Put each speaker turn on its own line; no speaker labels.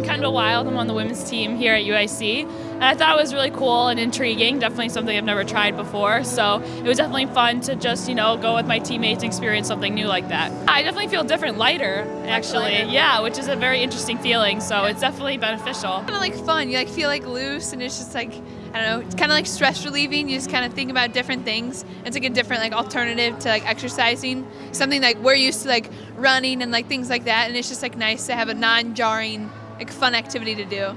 Capital Wild. I'm on the women's team here at UIC. And I thought it was really cool and intriguing, definitely something I've never tried before. So it was definitely fun to just, you know, go with my teammates and experience something new like that. I definitely feel different lighter, actually.
Lighter.
Yeah, which is a very interesting feeling. So it's definitely beneficial.
Kind of like fun. You like feel like loose, and it's just like I don't know. It's kind of like stress relieving. You just kind of think about different things. It's like a different like alternative to like exercising. Something like we're used to like running and like things like that, and it's just like nice to have a non-jarring like fun activity to do.